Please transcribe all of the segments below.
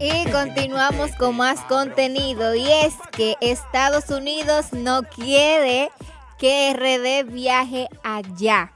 Y continuamos con más contenido y es que Estados Unidos no quiere que RD viaje allá.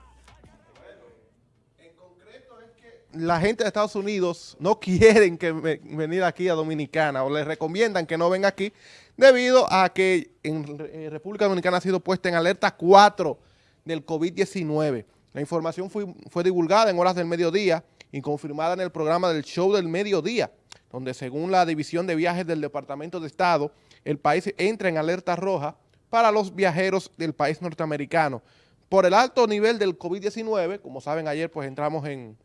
la gente de Estados Unidos no quieren que venir aquí a Dominicana o les recomiendan que no venga aquí debido a que en eh, República Dominicana ha sido puesta en alerta 4 del COVID-19. La información fue divulgada en horas del mediodía y confirmada en el programa del show del mediodía, donde según la División de Viajes del Departamento de Estado, el país entra en alerta roja para los viajeros del país norteamericano. Por el alto nivel del COVID-19, como saben ayer pues entramos en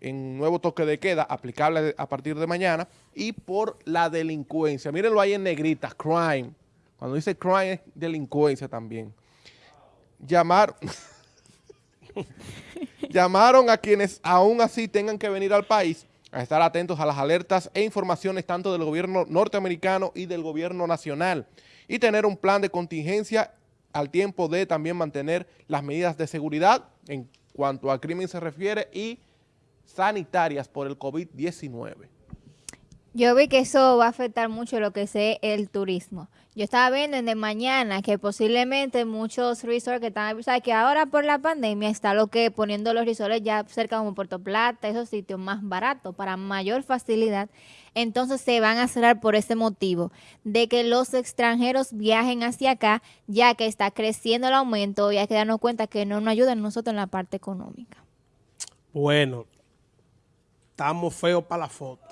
en nuevo toque de queda, aplicable a partir de mañana, y por la delincuencia. Mírenlo ahí en negrita, crime. Cuando dice crime es delincuencia también. Llamar, llamaron a quienes aún así tengan que venir al país a estar atentos a las alertas e informaciones tanto del gobierno norteamericano y del gobierno nacional y tener un plan de contingencia al tiempo de también mantener las medidas de seguridad en cuanto al crimen se refiere y sanitarias por el COVID-19. Yo vi que eso va a afectar mucho lo que es el turismo. Yo estaba viendo en de mañana que posiblemente muchos resorts que están, sea, que ahora por la pandemia está lo que poniendo los resorts ya cerca como Puerto Plata, esos sitios más baratos para mayor facilidad. Entonces se van a cerrar por ese motivo de que los extranjeros viajen hacia acá, ya que está creciendo el aumento y hay que darnos cuenta que no nos ayudan nosotros en la parte económica. Bueno, estamos feos para la foto.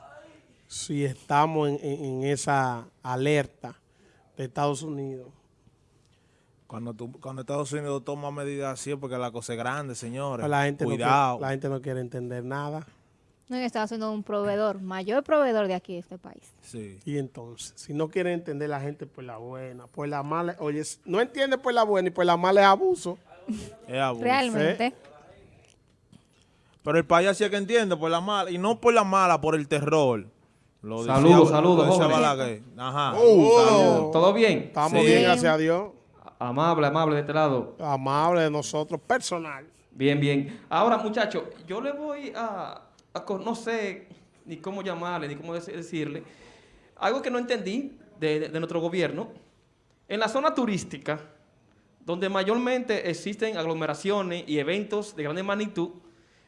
Si estamos en, esa alerta de Estados Unidos. Cuando, cuando Estados Unidos toma medidas así es porque la cosa es grande, señores. Pues la gente Cuidado. la gente no quiere entender nada. No, Estados Unidos un proveedor, mayor proveedor de aquí, de este país. Sí. Y entonces, si no quiere entender la gente por la buena, por la mala, oye, no entiende por la buena y por la mala es abuso. Es abuso. Realmente. Pero el país sí que entiende por la mala, y no por la mala, por el terror. Saludos, saludos, Ajá. Uh, ¿Todo bien? Estamos bien, gracias a Dios. Amable, amable de este lado. Amable de nosotros, personal. Bien, bien. Ahora, muchachos, yo le voy a, no sé ni cómo llamarle, ni cómo decirle, algo que no entendí de, de nuestro gobierno. En la zona turística, donde mayormente existen aglomeraciones y eventos de grande magnitud,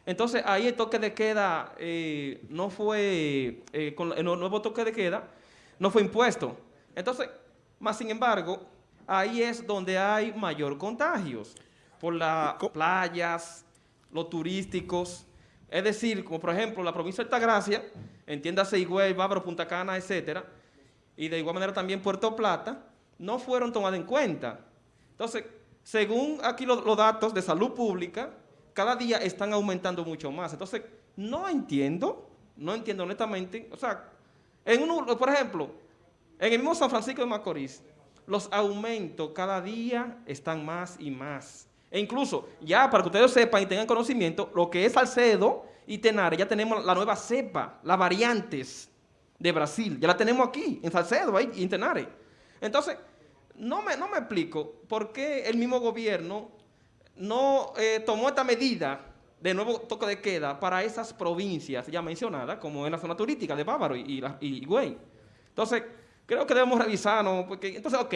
entonces, ahí el toque de queda eh, no fue, eh, con el nuevo toque de queda, no fue impuesto. Entonces, más sin embargo, ahí es donde hay mayor contagios, por las playas, los turísticos. Es decir, como por ejemplo la provincia de Altagracia, entiéndase Higüey, Bávaro, Punta Cana, etcétera, y de igual manera también Puerto Plata, no fueron tomados en cuenta. Entonces, según aquí los datos de salud pública, cada día están aumentando mucho más. Entonces, no entiendo, no entiendo honestamente, o sea, en uno, por ejemplo, en el mismo San Francisco de Macorís, los aumentos cada día están más y más. E incluso, ya para que ustedes sepan y tengan conocimiento, lo que es Salcedo y Tenares, ya tenemos la nueva cepa, las variantes de Brasil, ya la tenemos aquí, en Salcedo y en Tenares. Entonces, no me, no me explico por qué el mismo gobierno no eh, tomó esta medida de nuevo toque de queda para esas provincias ya mencionadas, como en la zona turística de Bávaro y, y, Güey. Entonces, creo que debemos revisarnos, porque entonces, ok,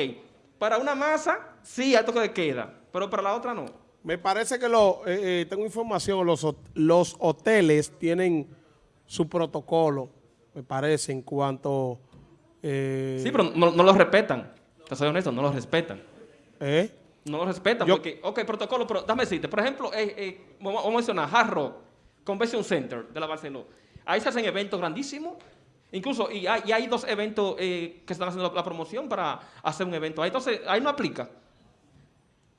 para una masa sí hay toque de queda, pero para la otra no. Me parece que lo, eh, eh, tengo información, los, los hoteles tienen su protocolo, me parece, en cuanto... sí, pero no, no lo respetan, te soy honesto, no lo respetan. ¿Eh? No lo respetan porque, ok, protocolo, pero dame decirte, por ejemplo, eh, eh, vamos a mencionar Hard Rock Convention Center de la Barcelona. Ahí se hacen eventos grandísimos, incluso, y hay, hay dos eventos eh, que están haciendo la, promoción para hacer un evento ahí. Entonces, ahí no aplica.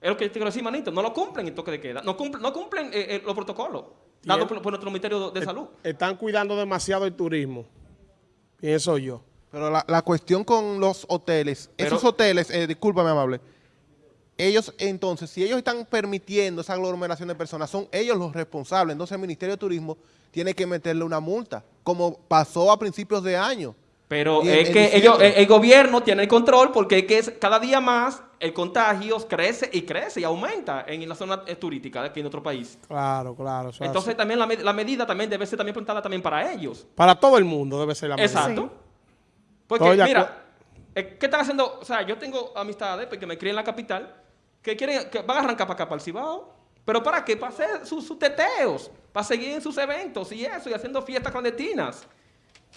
Es lo que te quiero decir, manito, no lo cumplen el toque de queda, no cumplen, no cumplen los protocolos dados por, nuestro Ministerio de, Salud. Están cuidando demasiado el turismo, pienso yo. Pero la, cuestión con los hoteles, esos hoteles, discúlpame amable, ellos entonces, si ellos están permitiendo esa aglomeración de personas, son ellos los responsables. Entonces el Ministerio de Turismo tiene que meterle una multa, como pasó a principios de año, Pero en- es que ellos, el, el gobierno tiene el control porque es que es- cada día más el contagio crece y crece y aumenta en la zona eh, turística de aquí en nuestro país. Claro, claro. Entonces así. también la, la medida también debe ser también plantada también para ellos. para todo el mundo debe ser la medida. Exacto. Sí. Porque Estoy mira, eh, ¿qué están haciendo? O sea, yo tengo amistades porque me crié en la capital que quieren que van a arrancar para acá para el Cibao. ¿Pero para qué? Para hacer sus, sus teteos, para seguir en sus eventos y eso, y haciendo fiestas clandestinas.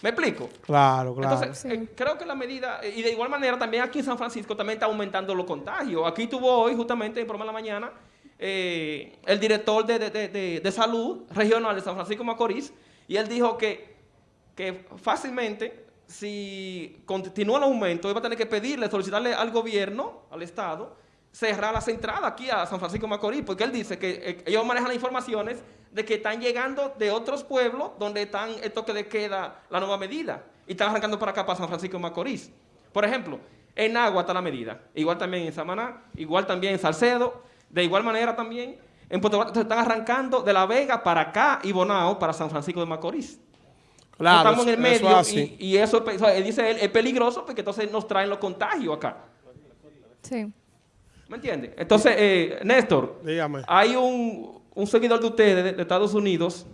¿Me explico? Claro, claro. Entonces, eh, creo que la medida, eh, y de igual manera también aquí en San Francisco también está aumentando los contagios. Aquí tuvo hoy, justamente en programa de la mañana, eh, el director de, de- de- de- de salud regional de San Francisco de Macorís, y él dijo que, que fácilmente, si continúa el aumento, él va a tener que pedirle, solicitarle al gobierno, al Estado, cerrar las entradas aquí a San Francisco de Macorís, porque él dice que eh, ellos manejan las informaciones de que están llegando de otros pueblos donde están el toque de queda, la nueva medida, y están arrancando para acá, para San Francisco de Macorís. Por ejemplo, en Agua está la medida, igual también en Samaná, igual también en Salcedo, de igual manera también en Puerto entonces están arrancando de La Vega para acá y Bonao para San Francisco de Macorís. Claro, estamos en el eso medio es así. y, y eso, o sea, él dice él, es peligroso porque entonces nos traen los contagios acá. Sí. ¿Me entiendes? Entonces, eh, Néstor, Dígame. hay un, un seguidor de ustedes de, de Estados Unidos